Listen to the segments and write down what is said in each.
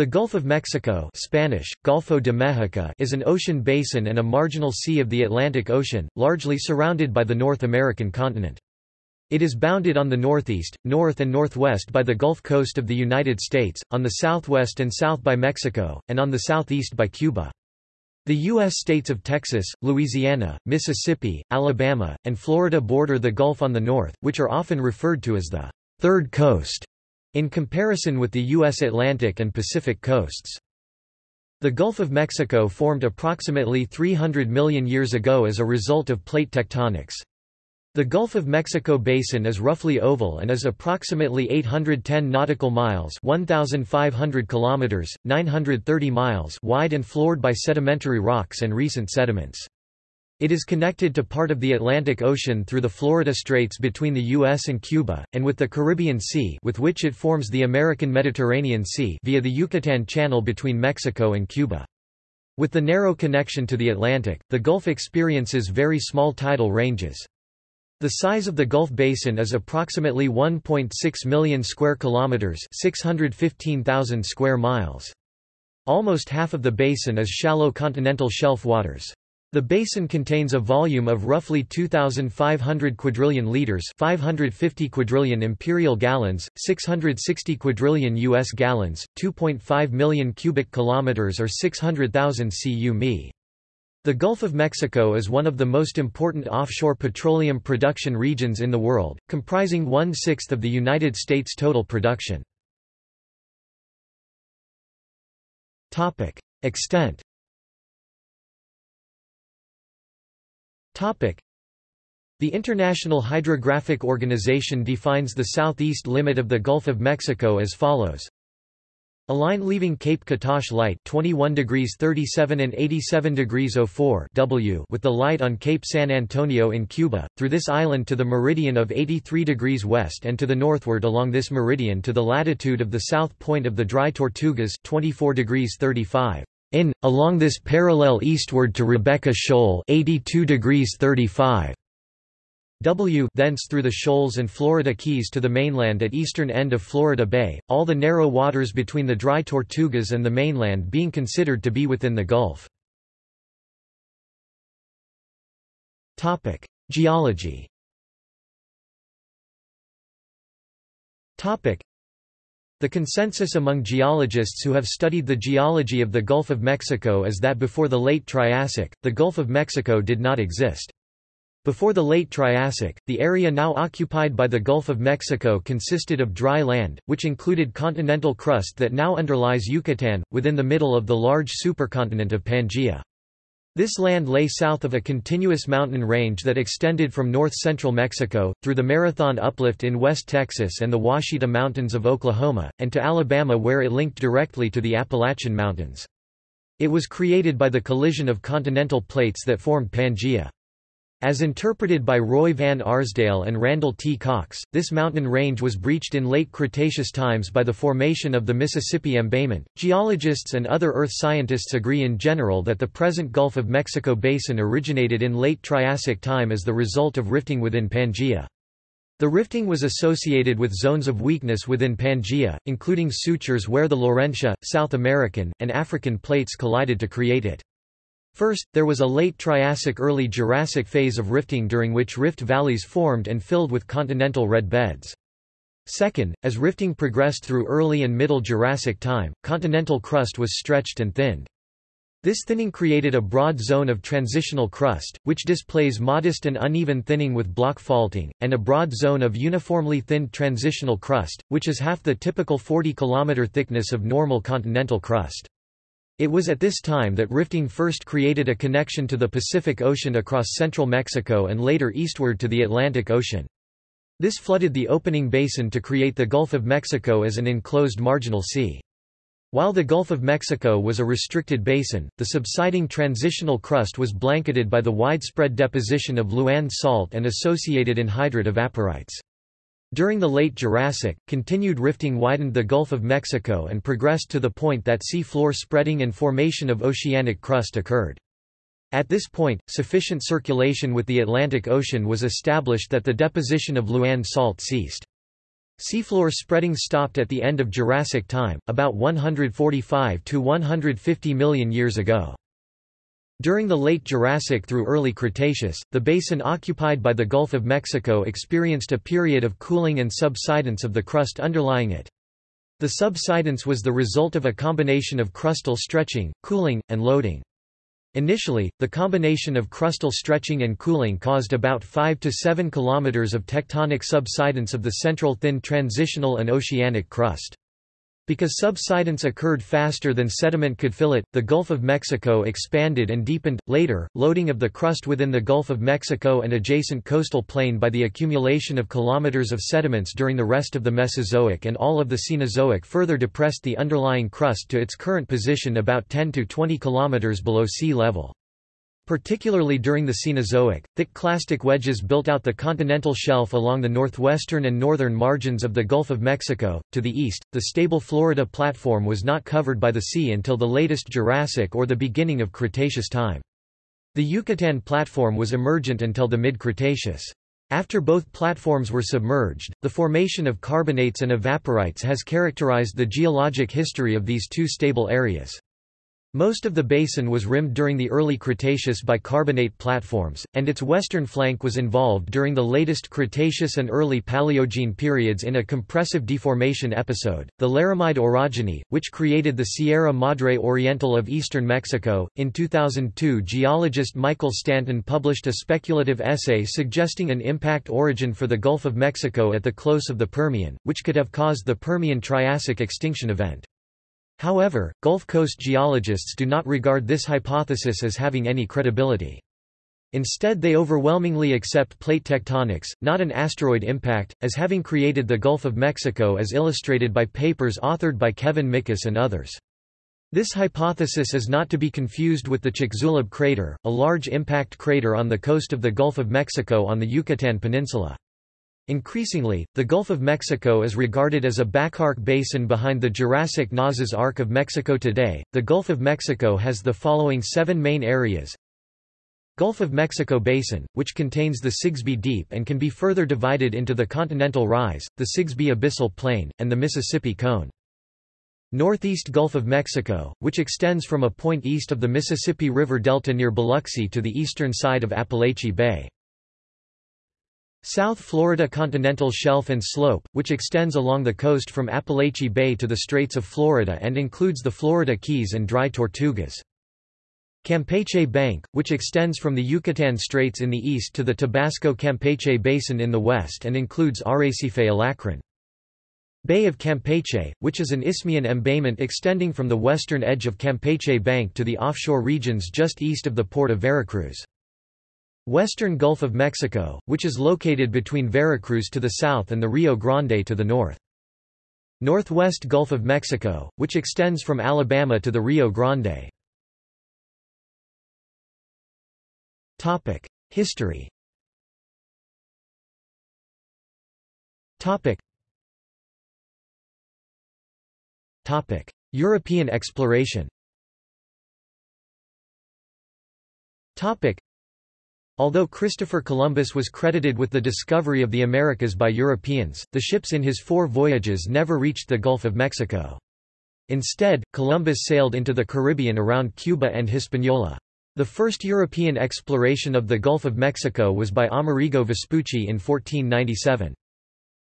The Gulf of Mexico Spanish, Golfo de México is an ocean basin and a marginal sea of the Atlantic Ocean, largely surrounded by the North American continent. It is bounded on the northeast, north and northwest by the Gulf Coast of the United States, on the southwest and south by Mexico, and on the southeast by Cuba. The U.S. states of Texas, Louisiana, Mississippi, Alabama, and Florida border the Gulf on the north, which are often referred to as the Third Coast in comparison with the U.S. Atlantic and Pacific coasts. The Gulf of Mexico formed approximately 300 million years ago as a result of plate tectonics. The Gulf of Mexico basin is roughly oval and is approximately 810 nautical miles 1500 kilometers 930 miles wide and floored by sedimentary rocks and recent sediments. It is connected to part of the Atlantic Ocean through the Florida Straits between the U.S. and Cuba, and with the Caribbean Sea with which it forms the American Mediterranean Sea via the Yucatan Channel between Mexico and Cuba. With the narrow connection to the Atlantic, the Gulf experiences very small tidal ranges. The size of the Gulf Basin is approximately 1.6 million square kilometers, 615,000 square miles. Almost half of the basin is shallow continental shelf waters. The basin contains a volume of roughly 2,500 quadrillion liters 550 quadrillion imperial gallons, 660 quadrillion U.S. gallons, 2.5 million cubic kilometers or 600,000 cu mi. The Gulf of Mexico is one of the most important offshore petroleum production regions in the world, comprising one-sixth of the United States' total production. Extent The International Hydrographic Organization defines the southeast limit of the Gulf of Mexico as follows. A line leaving Cape Catoche light 21 degrees 37 and 87 degrees 04 W with the light on Cape San Antonio in Cuba, through this island to the meridian of 83 degrees west and to the northward along this meridian to the latitude of the south point of the Dry Tortugas 24 degrees 35 in, along this parallel eastward to Rebecca Shoal 82 degrees 35 W thence through the shoals and Florida Keys to the mainland at eastern end of Florida Bay, all the narrow waters between the dry Tortugas and the mainland being considered to be within the Gulf. Geology the consensus among geologists who have studied the geology of the Gulf of Mexico is that before the late Triassic, the Gulf of Mexico did not exist. Before the late Triassic, the area now occupied by the Gulf of Mexico consisted of dry land, which included continental crust that now underlies Yucatan, within the middle of the large supercontinent of Pangaea. This land lay south of a continuous mountain range that extended from north-central Mexico, through the Marathon Uplift in West Texas and the Ouachita Mountains of Oklahoma, and to Alabama where it linked directly to the Appalachian Mountains. It was created by the collision of continental plates that formed Pangaea. As interpreted by Roy Van Arsdale and Randall T. Cox, this mountain range was breached in late Cretaceous times by the formation of the Mississippi embayment. Geologists and other earth scientists agree in general that the present Gulf of Mexico basin originated in late Triassic time as the result of rifting within Pangaea. The rifting was associated with zones of weakness within Pangaea, including sutures where the Laurentia, South American, and African plates collided to create it. First, there was a late Triassic-early Jurassic phase of rifting during which rift valleys formed and filled with continental red beds. Second, as rifting progressed through early and middle Jurassic time, continental crust was stretched and thinned. This thinning created a broad zone of transitional crust, which displays modest and uneven thinning with block faulting, and a broad zone of uniformly thinned transitional crust, which is half the typical 40 km thickness of normal continental crust. It was at this time that rifting first created a connection to the Pacific Ocean across central Mexico and later eastward to the Atlantic Ocean. This flooded the opening basin to create the Gulf of Mexico as an enclosed marginal sea. While the Gulf of Mexico was a restricted basin, the subsiding transitional crust was blanketed by the widespread deposition of Louann salt and associated anhydrite evaporites. During the late Jurassic, continued rifting widened the Gulf of Mexico and progressed to the point that sea floor spreading and formation of oceanic crust occurred. At this point, sufficient circulation with the Atlantic Ocean was established that the deposition of Louann salt ceased. Seafloor spreading stopped at the end of Jurassic time, about 145 to 150 million years ago. During the late Jurassic through early Cretaceous, the basin occupied by the Gulf of Mexico experienced a period of cooling and subsidence of the crust underlying it. The subsidence was the result of a combination of crustal stretching, cooling, and loading. Initially, the combination of crustal stretching and cooling caused about 5 to 7 kilometers of tectonic subsidence of the central thin transitional and oceanic crust. Because subsidence occurred faster than sediment could fill it, the Gulf of Mexico expanded and deepened. Later, loading of the crust within the Gulf of Mexico and adjacent coastal plain by the accumulation of kilometers of sediments during the rest of the Mesozoic and all of the Cenozoic further depressed the underlying crust to its current position about 10 to 20 kilometers below sea level. Particularly during the Cenozoic, thick clastic wedges built out the continental shelf along the northwestern and northern margins of the Gulf of Mexico. To the east, the stable Florida platform was not covered by the sea until the latest Jurassic or the beginning of Cretaceous time. The Yucatan platform was emergent until the mid-Cretaceous. After both platforms were submerged, the formation of carbonates and evaporites has characterized the geologic history of these two stable areas. Most of the basin was rimmed during the early Cretaceous by carbonate platforms, and its western flank was involved during the latest Cretaceous and early Paleogene periods in a compressive deformation episode, the Laramide orogeny, which created the Sierra Madre Oriental of eastern Mexico. In 2002, geologist Michael Stanton published a speculative essay suggesting an impact origin for the Gulf of Mexico at the close of the Permian, which could have caused the Permian Triassic extinction event. However, Gulf Coast geologists do not regard this hypothesis as having any credibility. Instead they overwhelmingly accept plate tectonics, not an asteroid impact, as having created the Gulf of Mexico as illustrated by papers authored by Kevin Mickus and others. This hypothesis is not to be confused with the Chicxulub crater, a large impact crater on the coast of the Gulf of Mexico on the Yucatan Peninsula. Increasingly, the Gulf of Mexico is regarded as a backarc basin behind the Jurassic Nazas Arc of Mexico today. The Gulf of Mexico has the following seven main areas. Gulf of Mexico Basin, which contains the Sigsbee Deep and can be further divided into the Continental Rise, the Sigsbee Abyssal Plain, and the Mississippi Cone. Northeast Gulf of Mexico, which extends from a point east of the Mississippi River Delta near Biloxi to the eastern side of Apalachee Bay. South Florida continental shelf and slope, which extends along the coast from Apalachee Bay to the Straits of Florida and includes the Florida Keys and Dry Tortugas. Campeche Bank, which extends from the Yucatan Straits in the east to the Tabasco-Campeche Basin in the west and includes Arrecife Alacrán. Bay of Campeche, which is an Isthmian embayment extending from the western edge of Campeche Bank to the offshore regions just east of the port of Veracruz. Western Gulf of Mexico, which is located between Veracruz to the south and the Rio Grande to the north. Northwest Gulf of Mexico, which extends from Alabama to the Rio Grande. History European exploration Although Christopher Columbus was credited with the discovery of the Americas by Europeans, the ships in his four voyages never reached the Gulf of Mexico. Instead, Columbus sailed into the Caribbean around Cuba and Hispaniola. The first European exploration of the Gulf of Mexico was by Amerigo Vespucci in 1497.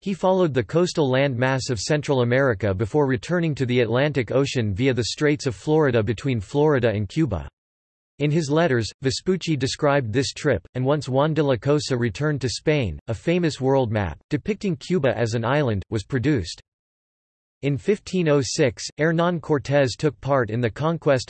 He followed the coastal land mass of Central America before returning to the Atlantic Ocean via the Straits of Florida between Florida and Cuba. In his letters, Vespucci described this trip, and once Juan de la Cosa returned to Spain, a famous world map, depicting Cuba as an island, was produced. In 1506, Hernán Cortés took part in the conquest,